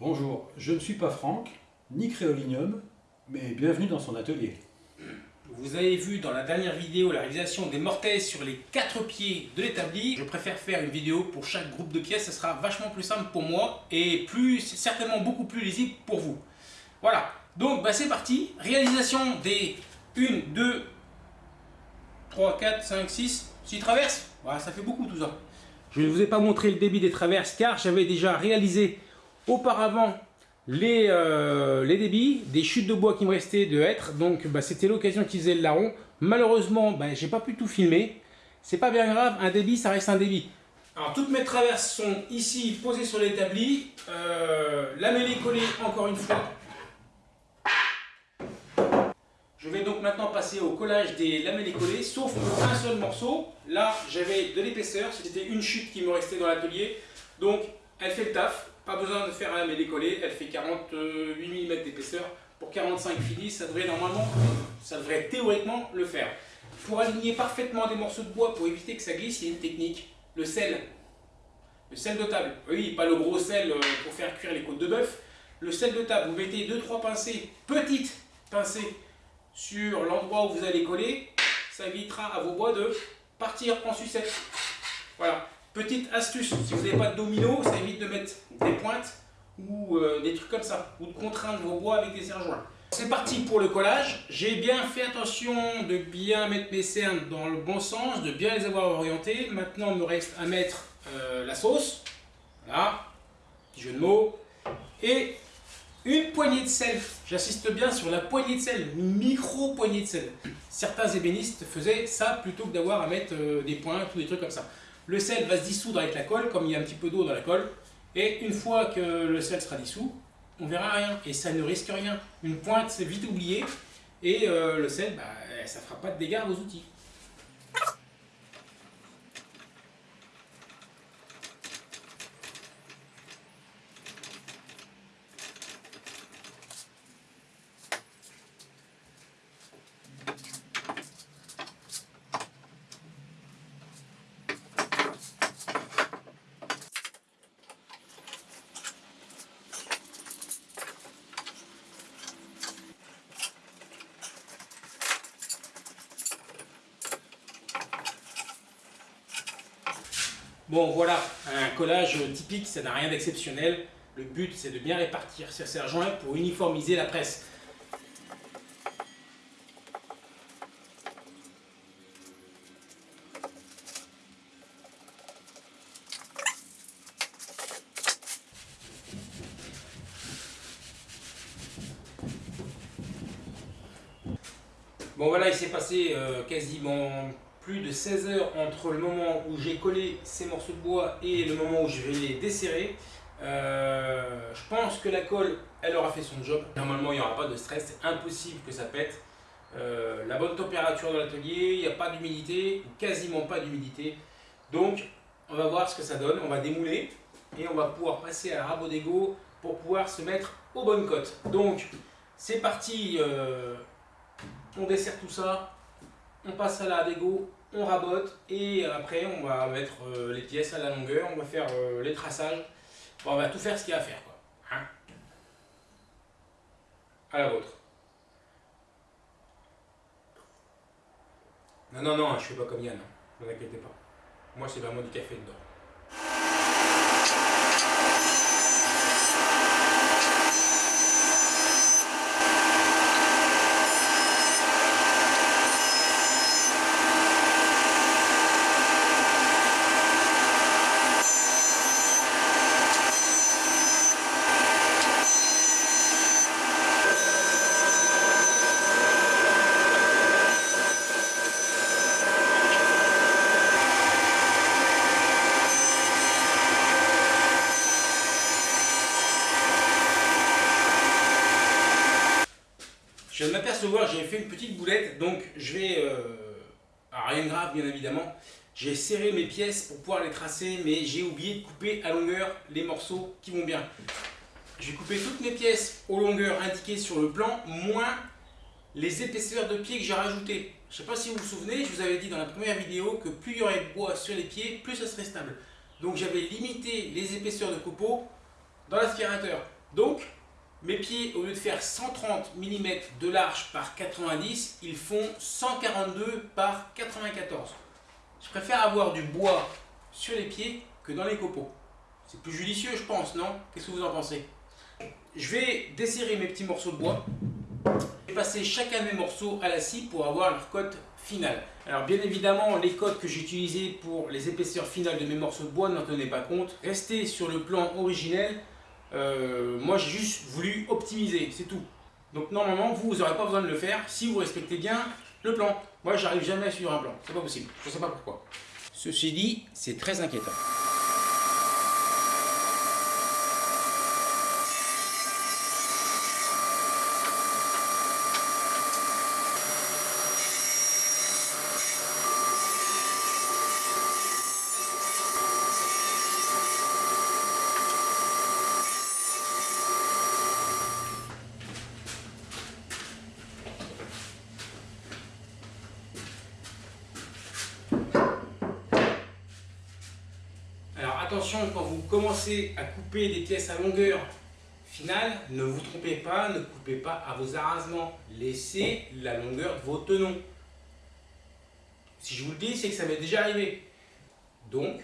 Bonjour, je ne suis pas Franck, ni Créolinium, mais bienvenue dans son atelier. Vous avez vu dans la dernière vidéo la réalisation des mortaises sur les quatre pieds de l'établi. Je préfère faire une vidéo pour chaque groupe de pièces, ce sera vachement plus simple pour moi et plus certainement beaucoup plus lisible pour vous. Voilà, donc bah, c'est parti. Réalisation des 1, 2, 3, 4, 5, 6, 6 traverses. Voilà, ça fait beaucoup tout ça. Je ne vous ai pas montré le débit des traverses car j'avais déjà réalisé auparavant les, euh, les débits, des chutes de bois qui me restaient de hêtre. Donc bah, c'était l'occasion d'utiliser le larron. Malheureusement, bah, j'ai pas pu tout filmer. C'est pas bien grave, un débit, ça reste un débit. Alors toutes mes traverses sont ici posées sur l'établi. Euh, la collée encore une fois. Je vais donc maintenant passer au collage des lamellés collées, sauf un seul morceau. Là, j'avais de l'épaisseur, c'était une chute qui me restait dans l'atelier. Donc, elle fait le taf. Pas besoin de faire lamellé collé, elle fait 48 mm d'épaisseur. Pour 45 finis, ça devrait normalement, ça devrait théoriquement le faire. Pour aligner parfaitement des morceaux de bois, pour éviter que ça glisse, il y a une technique. Le sel. Le sel de table. Oui, pas le gros sel euh, pour faire cuire les côtes de bœuf. Le sel de table, vous mettez 2-3 pincées, petites pincées, sur l'endroit où vous allez coller, ça évitera à vos bois de partir en sucette. Voilà. Petite astuce, si vous n'avez pas de domino, ça évite de mettre des pointes ou euh, des trucs comme ça, ou de contraindre vos bois avec des serre-joints. C'est parti pour le collage. J'ai bien fait attention de bien mettre mes cernes dans le bon sens, de bien les avoir orientés. Maintenant, il me reste à mettre euh, la sauce. Voilà, petit jeu de mots. Et une poignée de sel. J'insiste bien sur la poignée de sel, une micro poignée de sel. Certains ébénistes faisaient ça plutôt que d'avoir à mettre euh, des pointes ou des trucs comme ça. Le sel va se dissoudre avec la colle, comme il y a un petit peu d'eau dans la colle. Et une fois que le sel sera dissous, on verra rien. Et ça ne risque rien. Une pointe, c'est vite oublié. Et euh, le sel, bah, ça ne fera pas de dégâts aux outils. Bon voilà, un collage typique, ça n'a rien d'exceptionnel. Le but c'est de bien répartir ces serre-joints pour uniformiser la presse. Bon voilà, il s'est passé euh, quasiment plus de 16 heures entre le moment où j'ai collé ces morceaux de bois et le moment où je vais les desserrer. Euh, je pense que la colle, elle aura fait son job. Normalement, il n'y aura pas de stress, c'est impossible que ça pète. Euh, la bonne température dans l'atelier, il n'y a pas d'humidité, quasiment pas d'humidité. Donc, on va voir ce que ça donne. On va démouler et on va pouvoir passer à rabot d'égo pour pouvoir se mettre aux bonnes cotes. Donc, c'est parti. Euh, on dessert tout ça. On passe à la dégo on rabote et après on va mettre euh, les pièces à la longueur, on va faire euh, les traçages, on va tout faire ce qu'il y a à faire. Quoi. Hein? À la vôtre. Non, non, non, je fais pas comme Yann, ne vous inquiétez pas. Moi c'est vraiment du café dedans. Je viens de m'apercevoir, j'ai fait une petite boulette, donc je vais... Euh, rien de grave, bien évidemment. J'ai serré mes pièces pour pouvoir les tracer, mais j'ai oublié de couper à longueur les morceaux qui vont bien. Je vais couper toutes mes pièces aux longueurs indiquées sur le plan, moins les épaisseurs de pieds que j'ai rajoutées. Je ne sais pas si vous vous souvenez, je vous avais dit dans la première vidéo que plus il y aurait de bois sur les pieds, plus ça serait stable. Donc j'avais limité les épaisseurs de copeaux dans l'aspirateur. Donc, mes pieds, au lieu de faire 130 mm de large par 90, ils font 142 par 94. Je préfère avoir du bois sur les pieds que dans les copeaux. C'est plus judicieux, je pense, non? Qu'est-ce que vous en pensez? Je vais desserrer mes petits morceaux de bois et passer chacun de mes morceaux à la scie pour avoir leur cote finale. Alors bien évidemment, les cotes que j'ai utilisées pour les épaisseurs finales de mes morceaux de bois n'en tenaient pas compte. Restez sur le plan originel. Euh, moi, j'ai juste voulu optimiser, c'est tout. Donc normalement, vous, n'aurez pas besoin de le faire si vous respectez bien le plan. Moi, j'arrive jamais à suivre un plan. C'est pas possible. Je ne sais pas pourquoi. Ceci dit, c'est très inquiétant. Quand vous commencez à couper des pièces à longueur finale, ne vous trompez pas, ne coupez pas à vos arrasements. Laissez la longueur de vos tenons. Si je vous le dis, c'est que ça m'est déjà arrivé. Donc,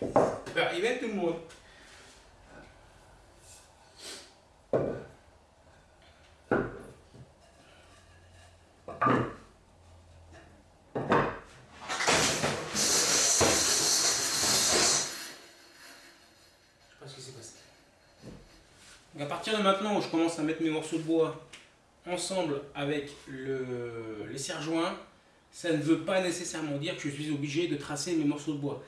ça peut arriver à tout le monde. à partir de maintenant où je commence à mettre mes morceaux de bois ensemble avec les serre-joints, ça ne veut pas nécessairement dire que je suis obligé de tracer mes morceaux de bois.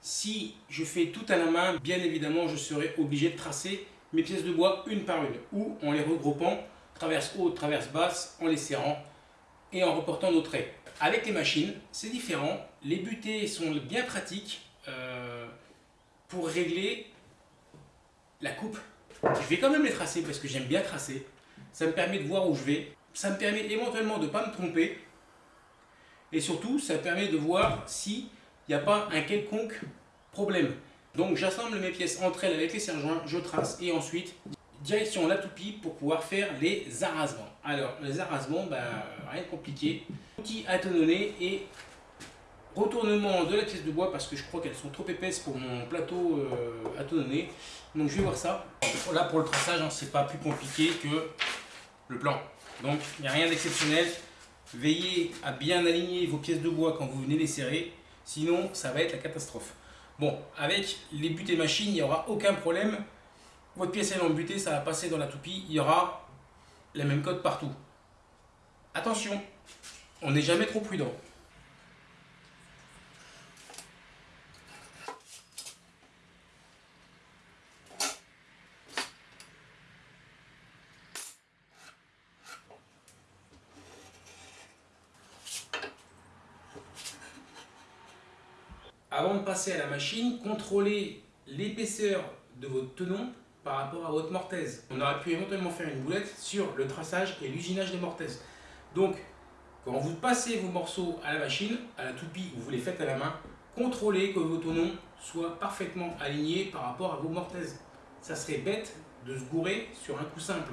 Si je fais tout à la main, bien évidemment, je serai obligé de tracer mes pièces de bois une par une, ou en les regroupant, traverse haute, traverse basse, en les serrant et en reportant nos traits. Avec les machines, c'est différent. Les butées sont bien pratiques euh, pour régler la coupe je vais quand même les tracer parce que j'aime bien tracer. Ça me permet de voir où je vais. Ça me permet éventuellement de ne pas me tromper. Et surtout, ça me permet de voir s'il n'y a pas un quelconque problème. Donc j'assemble mes pièces entre elles avec les serre-joints, je trace et ensuite direction la toupie pour pouvoir faire les arrasements. Alors les arrasements, ben, rien de compliqué. Outil à et retournement de la pièce de bois parce que je crois qu'elles sont trop épaisses pour mon plateau euh, à Donc je vais voir ça. Là pour le traçage, hein, c'est pas plus compliqué que le plan. Donc il n'y a rien d'exceptionnel. Veillez à bien aligner vos pièces de bois quand vous venez les serrer, sinon ça va être la catastrophe. Bon, avec les butées machines, il n'y aura aucun problème. Votre pièce est en butée, ça va passer dans la toupie, il y aura la même code partout. Attention, on n'est jamais trop prudent. Avant de passer à la machine, contrôlez l'épaisseur de votre tenon par rapport à votre mortaise. On aurait pu éventuellement faire une boulette sur le traçage et l'usinage des mortaises. Donc, quand vous passez vos morceaux à la machine, à la toupie ou vous les faites à la main, contrôlez que vos tenons soient parfaitement alignés par rapport à vos mortaises. Ça serait bête de se gourer sur un coup simple.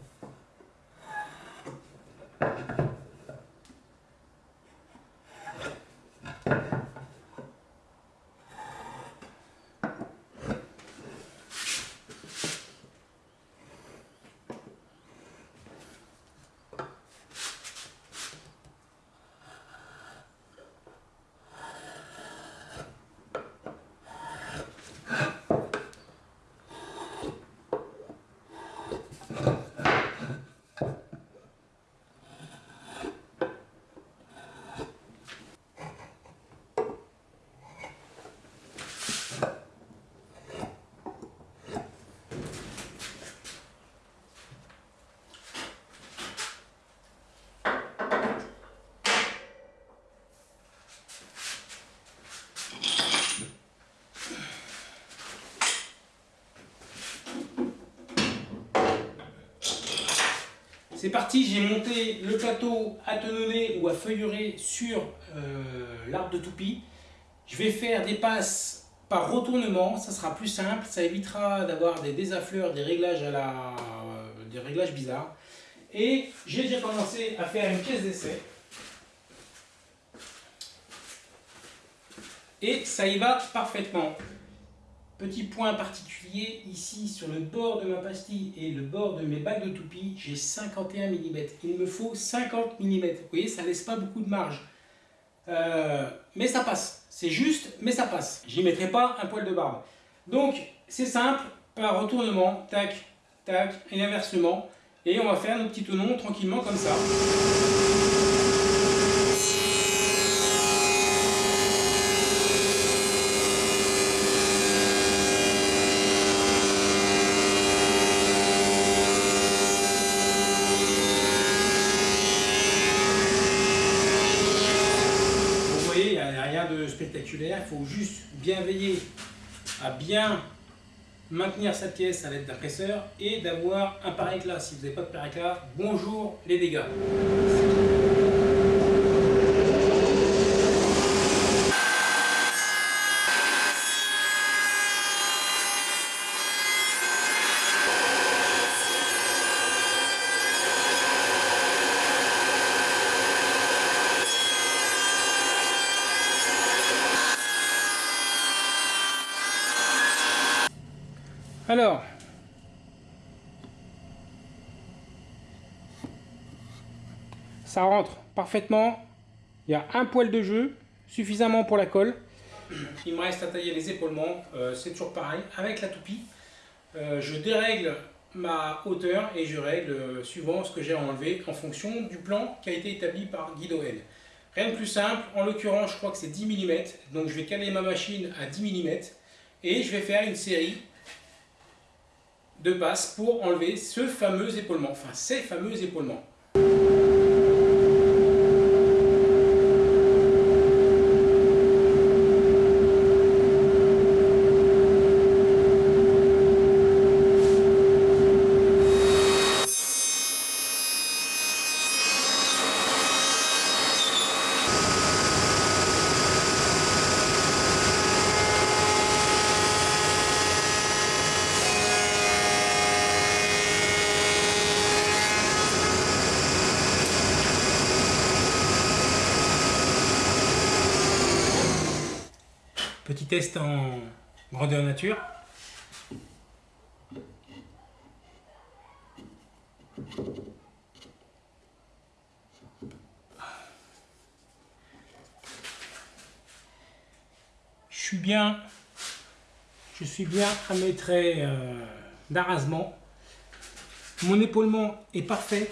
C'est parti, j'ai monté le plateau à tenonner ou à feuillerer sur euh, l'arbre de toupie. Je vais faire des passes par retournement, ça sera plus simple, ça évitera d'avoir des désaffleurs, des réglages, des réglages bizarres. Et j'ai déjà commencé à faire une pièce d'essai. Et ça y va parfaitement. Petit point particulier, ici sur le bord de ma pastille et le bord de mes bagues de toupie, j'ai 51 mm. Il me faut 50 mm. Vous voyez, ça laisse pas beaucoup de marge. Euh, mais ça passe. C'est juste, mais ça passe. J'y mettrai pas un poil de barbe. Donc, c'est simple, par retournement, tac, tac, et inversement. Et on va faire nos petits tonons tranquillement comme ça. Il faut juste bien veiller à bien maintenir sa pièce à l'aide d'un presseur et d'avoir un pare Si vous n'avez pas de pare bonjour les dégâts. Alors, ça rentre parfaitement. Il y a un poil de jeu, suffisamment pour la colle. Il me reste à tailler les épaulements, euh, c'est toujours pareil. Avec la toupie, euh, je dérègle ma hauteur et je règle euh, suivant ce que j'ai enlevé en fonction du plan qui a été établi par Guido N. Rien de plus simple, en l'occurrence je crois que c'est 10 mm, donc je vais caler ma machine à 10 mm et je vais faire une série de passe pour enlever ce fameux épaulement, enfin ces fameux épaulements. Test en grandeur nature. Je suis bien, je suis bien à mes traits euh, d'arrasement. Mon épaulement est parfait,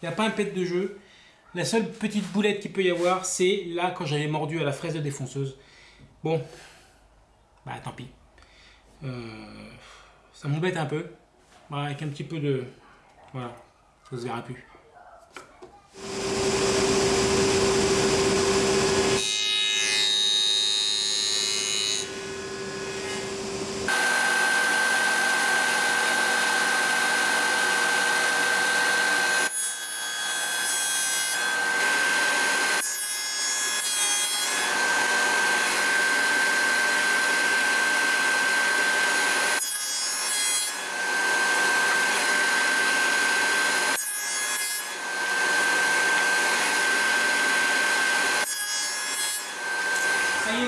il n'y a pas un pet de jeu. La seule petite boulette qu'il peut y avoir, c'est là quand j'avais mordu à la fraise de défonceuse. Bon, bah tant pis. Euh, ça m'embête un peu. avec un petit peu de... Voilà, ça se verra plus.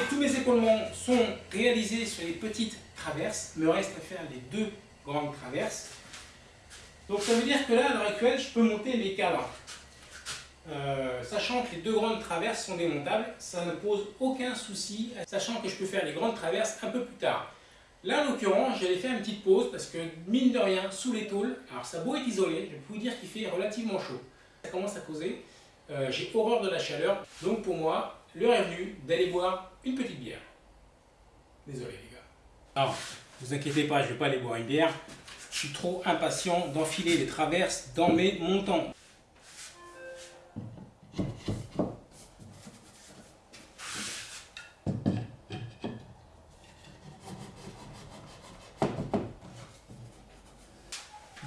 tous mes épaulements sont réalisés sur les petites me reste à faire les deux grandes traverses. Donc ça veut dire que là, à l'heure actuelle, je peux monter les cadres. Euh, sachant que les deux grandes traverses sont démontables, ça ne pose aucun souci, sachant que je peux faire les grandes traverses un peu plus tard. Là, en l'occurrence, j'allais faire une petite pause parce que, mine de rien, sous les tôles, alors ça beau être isolé, je peux vous dire qu'il fait relativement chaud. Ça commence à causer. Euh, j'ai horreur de la chaleur, donc pour moi, l'heure est venue d'aller boire une petite bière. Désolé les gars. Alors, vous inquiétez pas, je ne vais pas aller boire une bière. Je suis trop impatient d'enfiler les traverses dans mes montants.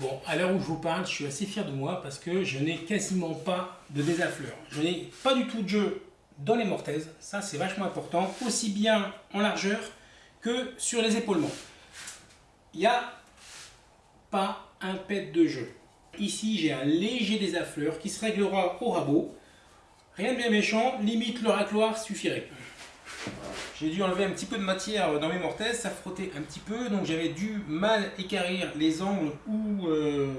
Bon, à l'heure où je vous parle, je suis assez fier de moi parce que je n'ai quasiment pas de désaffleur. Je n'ai pas du tout de jeu dans les mortaises, ça c'est vachement important, aussi bien en largeur que sur les épaulements. Il n'y a pas un pet de jeu. Ici j'ai un léger désaffleur qui se réglera au rabot. Rien de bien méchant, limite le racloir suffirait. J'ai dû enlever un petit peu de matière dans mes mortaises, ça frottait un petit peu, donc j'avais dû mal écarrir les angles ou, euh,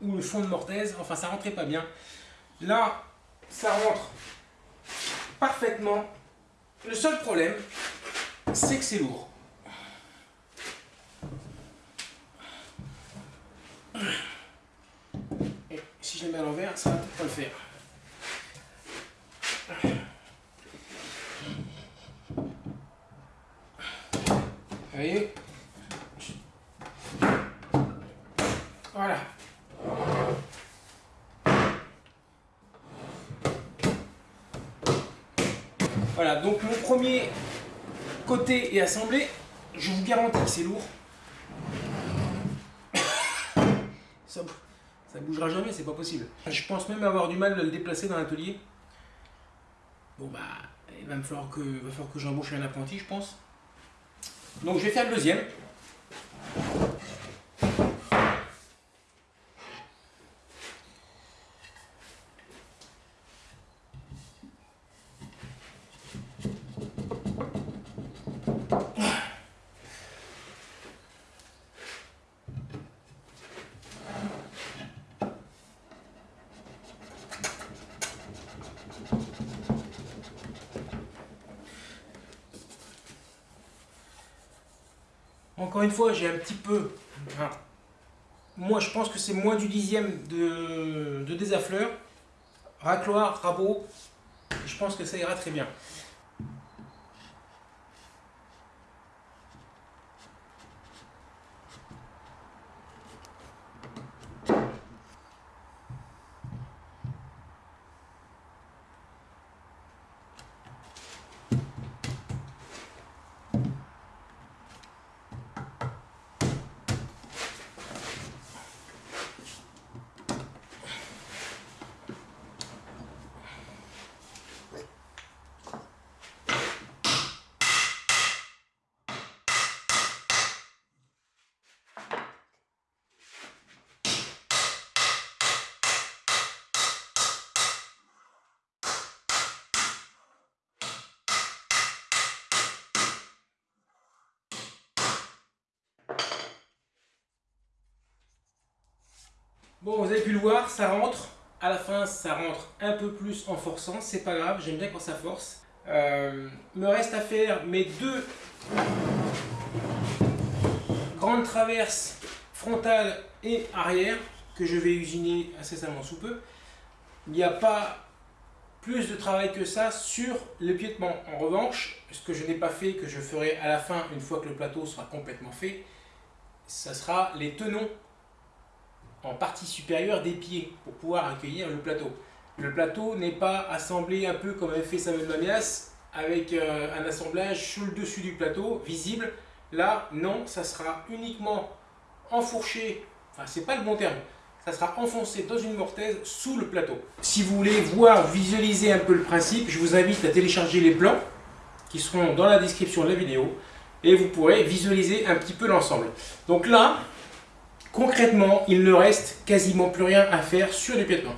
ou le fond de mortaise, enfin ça rentrait pas bien. Là, ça rentre parfaitement. Le seul problème, c'est que c'est lourd. Et si je les mets à l'envers, ça va pas le faire. voyez? Voilà. Voilà, donc mon premier côté est assemblé. Je vous garantis que c'est lourd. Ça, ça bougera jamais, c'est pas possible. Je pense même avoir du mal à le déplacer dans l'atelier. Bon bah, il va me falloir que, va falloir que j'embauche un apprenti, je pense. Donc je vais faire le deuxième. Encore une fois, j'ai un petit peu... moi, je pense que c'est moins du dixième de, de désaffleur. Racloir, rabot, je pense que ça ira très bien. Bon, vous avez pu le voir, ça rentre. À la fin, ça rentre un peu plus en forçant. C'est pas grave, j'aime bien quand ça force. Euh, me reste à faire mes deux grandes traverses frontales et arrière que je vais usiner incessamment sous peu. Il n'y a pas plus de travail que ça sur le piétement. En revanche, ce que je n'ai pas fait, que je ferai à la fin, une fois que le plateau sera complètement fait, ça sera les tenons en partie supérieure des pieds pour pouvoir accueillir le plateau. Le plateau n'est pas assemblé un peu comme avait fait Samuel Mamias avec euh, un assemblage sous le dessus du plateau, visible. Là, non, ça sera uniquement enfourché, enfin c'est pas le bon terme, ça sera enfoncé dans une mortaise sous le plateau. Si vous voulez voir, visualiser un peu le principe, je vous invite à télécharger les plans qui seront dans la description de la vidéo et vous pourrez visualiser un petit peu l'ensemble. Donc là, Concrètement, il ne reste quasiment plus rien à faire sur les piétements.